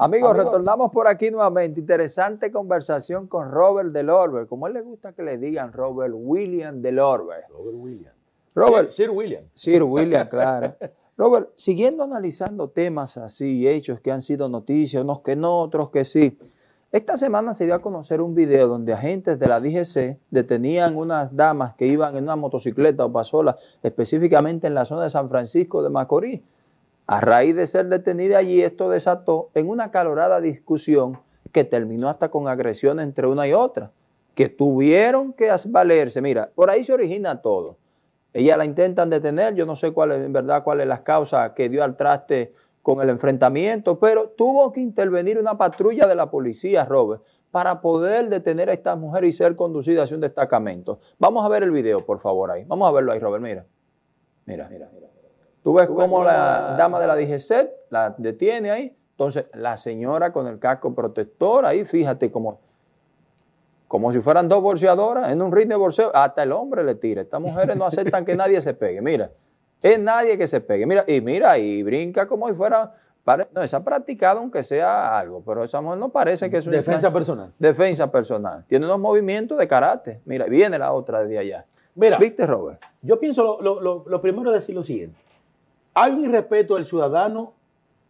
Amigos, retornamos por aquí nuevamente. Interesante conversación con Robert Delorbe. Como él le gusta que le digan Robert William Delorbe. Robert William. Robert. Sir, Sir William. Sir William, claro. Robert, siguiendo analizando temas así, hechos que han sido noticias, unos que no, otros que sí. Esta semana se dio a conocer un video donde agentes de la DGC detenían unas damas que iban en una motocicleta o pasola, específicamente en la zona de San Francisco de Macorís. A raíz de ser detenida allí, esto desató en una calorada discusión que terminó hasta con agresión entre una y otra, que tuvieron que valerse. Mira, por ahí se origina todo. Ella la intentan detener, yo no sé cuál es, en verdad cuál es la causa que dio al traste con el enfrentamiento, pero tuvo que intervenir una patrulla de la policía, Robert, para poder detener a esta mujer y ser conducida hacia un destacamento. Vamos a ver el video, por favor, ahí. Vamos a verlo ahí, Robert, mira. Mira, mira, mira. Tú ves cómo la dama de la DGC la detiene ahí. Entonces, la señora con el casco protector, ahí fíjate como, como si fueran dos bolseadoras en un ring de bolseo. Hasta el hombre le tira. Estas mujeres no aceptan que nadie se pegue. Mira, es nadie que se pegue. Mira, y mira, y brinca como si fuera... No, esa ha practicado aunque sea algo, pero esa mujer no parece que es una... Defensa personal. Defensa personal. Tiene unos movimientos de carácter. Mira, viene la otra de allá. Mira, ¿Viste, Robert? Yo pienso, lo, lo, lo primero es decir lo siguiente. Hay un irrespeto del ciudadano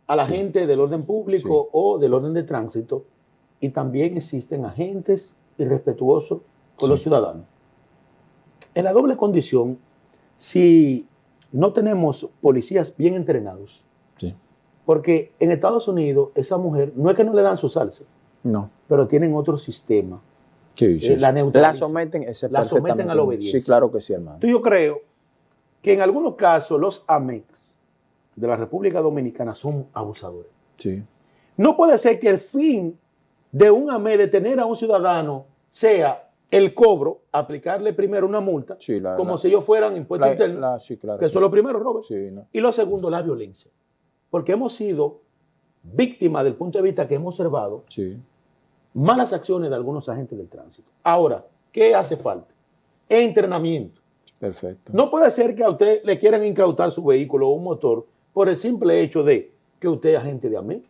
a la Sí. gente del orden público Sí. o del orden de tránsito y también existen agentes irrespetuosos con Sí. los ciudadanos. En la doble condición, si no tenemos policías bien entrenados, Sí. porque en Estados Unidos esa mujer no es que no le dan su salsa, No. pero tienen otro sistema. ¿Qué Eh, la neutralizan. La someten, ese La someten a la obediencia. Sí, claro que sí, hermano. Entonces yo creo que en algunos casos los AMEX de la República Dominicana son abusadores. Sí. No puede ser que el fin de un AME de tener a un ciudadano sea el cobro, aplicarle primero una multa, Sí, la- como la- si ellos fueran impuestos internos, sí, claro. que eso es lo primero, Robert. Sí, no. Y lo segundo, la violencia. Porque hemos sido víctimas del punto de vista que hemos observado malas acciones de algunos agentes del tránsito. Ahora, ¿qué hace falta? Entrenamiento. Perfecto. No puede ser que a usted le quieran incautar su vehículo o un motor por el simple hecho de que usted es agente de AME.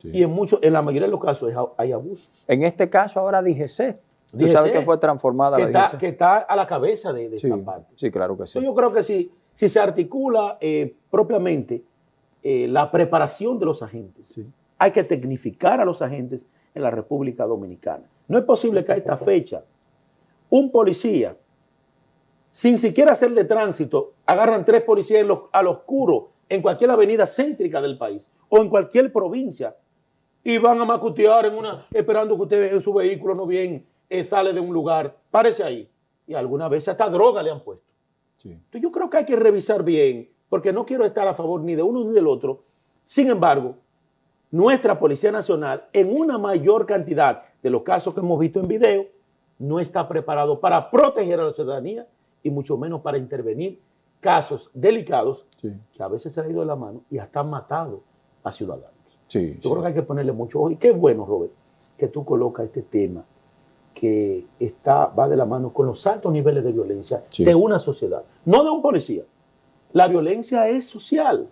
Sí. Y en, muchos, en la mayoría de los casos hay abusos. En este caso ahora DGC. Tú DGC, sabes que fue transformada Que la está, DGC. que está a la cabeza de, de sí. esta parte. sí, claro que sí. Entonces, yo creo que si, si se articula eh, propiamente eh, la preparación de los agentes, Sí. hay que tecnificar a los agentes en la República Dominicana. No es posible que a esta fecha un policía, sin siquiera hacer de tránsito, agarran tres policías en los- al oscuro en cualquier avenida céntrica del país o en cualquier provincia y van a macutear en una, esperando que usted en su vehículo no bien eh, sale de un lugar. Párese ahí. Y alguna vez hasta droga le han puesto. Sí. Entonces, yo creo que hay que revisar bien, porque no quiero estar a favor ni de uno ni del otro. Sin embargo, nuestra Policía Nacional, en una mayor cantidad de los casos que hemos visto en video, no está preparado para proteger a la ciudadanía y mucho menos para intervenir casos delicados Sí. que a veces se han ido de la mano y hasta han matado a ciudadanos. Sí, Yo creo que hay que ponerle mucho ojo. Y qué bueno, Robert, que tú colocas este tema que está, va de la mano con los altos niveles de violencia de una sociedad, no de un policía. La violencia es social,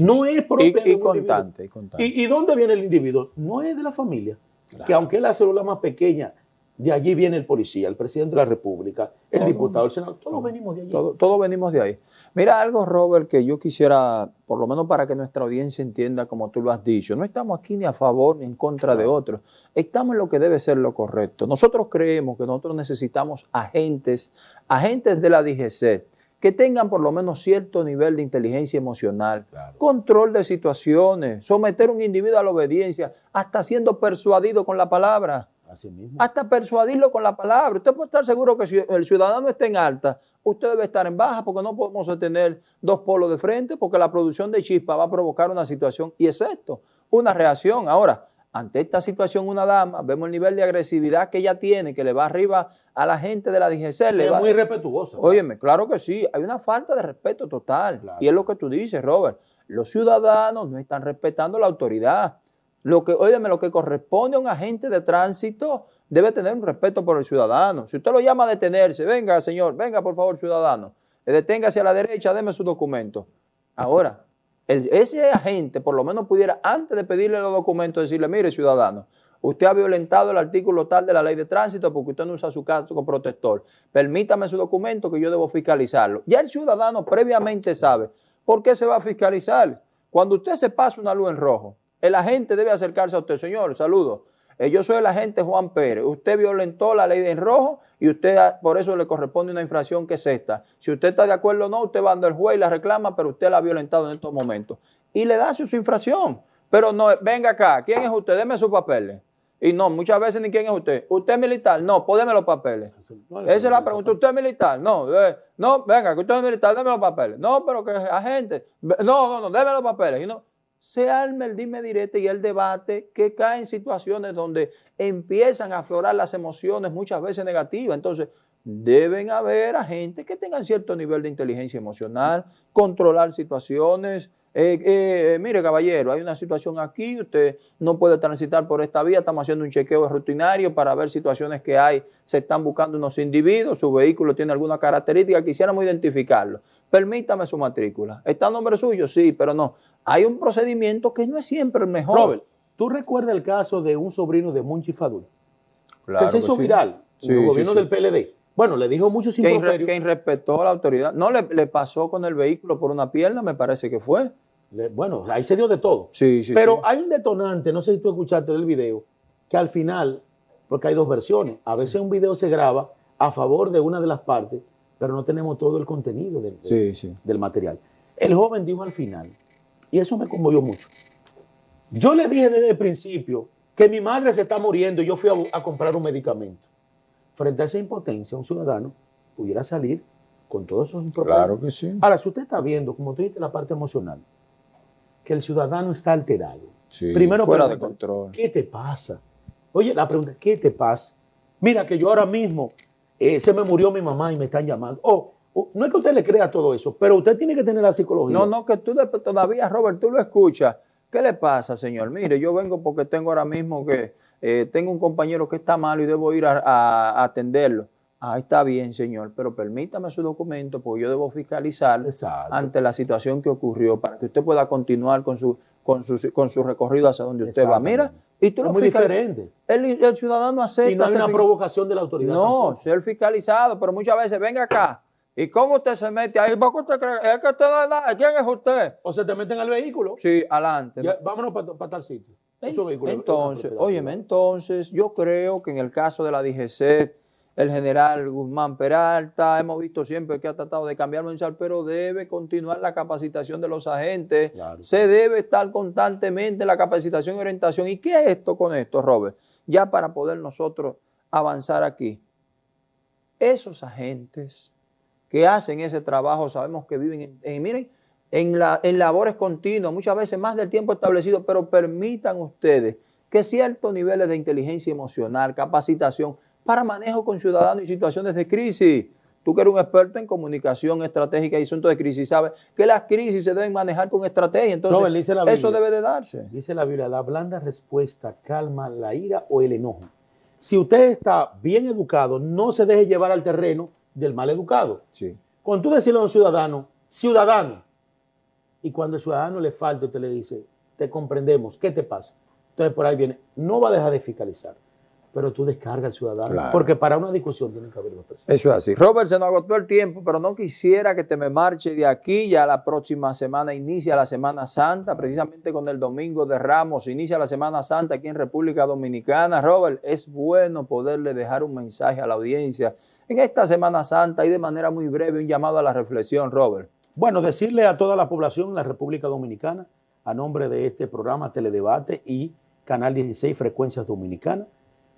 no es propia Y, de y un constante, y constante. ¿Y, y dónde viene el individuo? No es de la familia. Claro. Que aunque es la célula más pequeña, de allí viene el policía, el presidente de la República, el Todo. diputado, el senador, todos venimos de allí. Todo, todo venimos de ahí. Mira algo, Robert, que yo quisiera, por lo menos para que nuestra audiencia entienda como tú lo has dicho, no estamos aquí ni a favor ni en contra de otros, estamos en lo que debe ser lo correcto. Nosotros creemos que nosotros necesitamos agentes, agentes de la DGC, que tengan por lo menos cierto nivel de inteligencia emocional, Claro. control de situaciones, someter a un individuo a la obediencia, hasta siendo persuadido con la palabra Así mismo. hasta persuadirlo con la palabra. Usted puede estar seguro que si el ciudadano está en alta, usted debe estar en baja porque no podemos tener dos polos de frente porque la producción de chispa va a provocar una situación y es esto, una reacción. Ahora, ante esta situación una dama, vemos el nivel de agresividad que ella tiene, que le va arriba a la gente de la DGC. Le es va, muy respetuoso. Óyeme, claro que sí, hay una falta de respeto total. Claro. Y es lo que tú dices, Robert. Los ciudadanos no están respetando la autoridad. Lo que, óyeme, lo que corresponde a un agente de tránsito debe tener un respeto por el ciudadano. Si usted lo llama a detenerse, venga, señor, venga, por favor, ciudadano, deténgase a la derecha, deme su documento. Ahora, ese agente por lo menos pudiera, antes de pedirle los documentos, decirle, mire ciudadano, usted ha violentado el artículo tal de la ley de tránsito porque usted no usa su casco protector. Permítame su documento que yo debo fiscalizarlo. Ya el ciudadano previamente sabe por qué se va a fiscalizar. Cuando usted se pasa una luz en rojo, el agente debe acercarse a usted, señor, saludo. Eh, yo soy el agente Juan Pérez. Usted violentó la ley de en rojo y usted por eso le corresponde una infracción que es esta. Si usted está de acuerdo o no, usted va ante el juez y la reclama, pero usted la ha violentado en estos momentos. Y le da su, su infracción. Pero no, venga acá, ¿quién es usted? Deme sus papeles. Y no, muchas veces ni quién es usted. ¿Usted es militar? No, pues deme los papeles. Esa es la pregunta. ¿Usted es militar? No, eh, no, venga, que usted es militar, deme los papeles. No, pero que es agente. No, no, no, deme los papeles. Y no, se arma el dime directo y el debate que cae en situaciones donde empiezan a aflorar las emociones muchas veces negativas. Entonces, deben haber agentes que tengan cierto nivel de inteligencia emocional, controlar situaciones. Eh, eh, mire, caballero, hay una situación aquí, usted no puede transitar por esta vía, estamos haciendo un chequeo rutinario para ver situaciones que hay, se están buscando unos individuos, su vehículo tiene alguna característica, quisiéramos identificarlo. Permítame su matrícula. ¿Está a nombre suyo? Sí, pero no. Hay un procedimiento que no es siempre el mejor. Robert, ¿tú recuerdas el caso de un sobrino de Monchi Fadul? Claro que se hizo viral Sí, en el sí, gobierno sí. del PLD. Bueno, le dijo muchos Que, irre- improperios. que irrespetó a la autoridad. No, le, le pasó con el vehículo por una pierna, me parece que fue. Le- Bueno, ahí se dio de todo. Sí, sí. Pero hay un detonante, no sé si tú escuchaste el video, que al final, porque hay dos versiones, a veces un video se graba a favor de una de las partes, pero no tenemos todo el contenido del, Sí, sí. del material. El joven dijo al final, y eso me conmovió mucho, yo le dije desde el principio que mi madre se está muriendo y yo fui a, a comprar un medicamento. Frente a esa impotencia, un ciudadano pudiera salir con todos esos improperios. que sí. Ahora, si usted está viendo, como tú dijiste, la parte emocional, que el ciudadano está alterado. Sí, Primero fuera de control. ¿Qué te pasa? Oye, la pregunta, ¿qué te pasa? Mira que yo ahora mismo eh, se me murió mi mamá y me están llamando. Oh, no es que usted le crea todo eso, pero usted tiene que tener la psicología. No, no, que tú de- todavía, Robert, tú lo escuchas. ¿Qué le pasa, señor? Mire, yo vengo porque tengo ahora mismo que eh, tengo un compañero que está malo y debo ir a, a- a atenderlo. Ah, está bien, señor, pero permítame su documento porque yo debo fiscalizar Exacto. ante la situación que ocurrió para que usted pueda continuar con su, con su, con su recorrido hacia donde usted va. Mira, y tú es lo muy diferente. El, el ciudadano acepta. Y no hay una provocación de la autoridad. No, tampoco. ser fiscalizado, pero muchas veces, venga acá. ¿Y cómo usted se mete ahí? ¿Por qué usted cree? Es que usted es nada. ¿Quién es usted? O se te meten al vehículo. Sí, adelante. Ya, vámonos para tal sitio. Es una Entonces, propiedad óyeme, privada. entonces, yo creo que en el caso de la DGC, el general Guzmán Peralta, hemos visto siempre que ha tratado de cambiar mensaje, pero debe continuar la capacitación de los agentes. Claro. Se debe estar constantemente en la capacitación y orientación. ¿Y qué es esto con esto, Robert? Ya para poder nosotros avanzar aquí. Esos agentes que hacen ese trabajo, sabemos que viven en, en- miren, en, la, en labores continuas, muchas veces más del tiempo establecido, pero permitan ustedes que ciertos niveles de inteligencia emocional, capacitación para manejo con ciudadanos y situaciones de crisis. Tú que eres un experto en comunicación estratégica y asuntos de crisis, sabes que las crisis se deben manejar con estrategia. Entonces, Robert, dice la eso debe de darse. Dice la Biblia, la blanda respuesta calma la ira o el enojo. Si usted está bien educado, no se deje llevar al terreno del mal educado. Sí. Cuando tú decirle a un ciudadano, ciudadano, y cuando el ciudadano le falta, usted le dice, te comprendemos, ¿qué te pasa? Entonces por ahí viene, no va a dejar de fiscalizar, pero tú descarga al ciudadano, Claro. porque para una discusión tiene que haber dos personas. Eso es así. Robert, se nos agotó el tiempo, pero no quisiera que te me marche de aquí. Ya la próxima semana inicia la Semana Santa, precisamente con el Domingo de Ramos. Inicia la Semana Santa aquí en República Dominicana. Robert, es bueno poderle dejar un mensaje a la audiencia en esta Semana Santa y de manera muy breve un llamado a la reflexión, Robert. Bueno, decirle a toda la población en la República Dominicana, a nombre de este programa Teledebate y Canal 16 Frecuencias Dominicanas,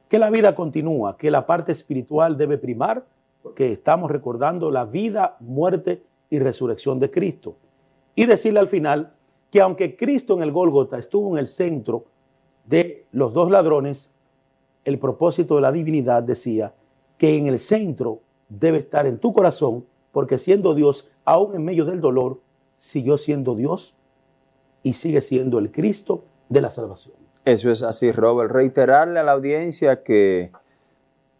que la vida continúa, que la parte espiritual debe primar, porque estamos recordando la vida, muerte y resurrección de Cristo. Y decirle al final que aunque Cristo en el Gólgota estuvo en el centro de los dos ladrones, el propósito de la divinidad decía que en el centro debe estar en tu corazón, porque siendo Dios, aún en medio del dolor, siguió siendo Dios y sigue siendo el Cristo de la salvación. Eso es así, Robert. Reiterarle a la audiencia que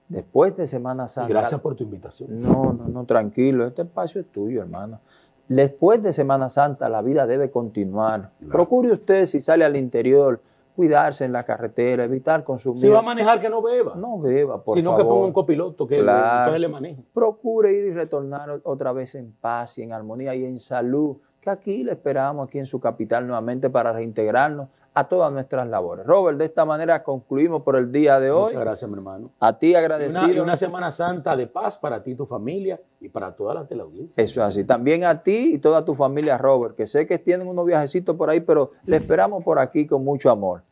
después de Semana Y Santa. gracias por tu invitación. No, no, no, tranquilo. Este espacio es tuyo, hermano. Después de Semana Santa la vida debe continuar. Procure usted si sale al interior, cuidarse en la carretera, evitar consumir. Si va a manejar, que no beba. No beba, por Sino favor. que ponga un copiloto que Claro. le, le maneje. Procure ir y retornar otra vez en paz y en armonía y en salud, que aquí le esperamos aquí en su capital nuevamente para reintegrarnos a todas nuestras labores. Robert, de esta manera concluimos por el día de hoy. Muchas gracias, mi hermano. A ti agradecido. una, y una Semana Santa de paz para ti, tu familia y para toda la teleaudiencia. Eso es así. También a ti y toda tu familia, Robert, que sé que tienen unos viajecitos por ahí, pero le esperamos por aquí con mucho amor.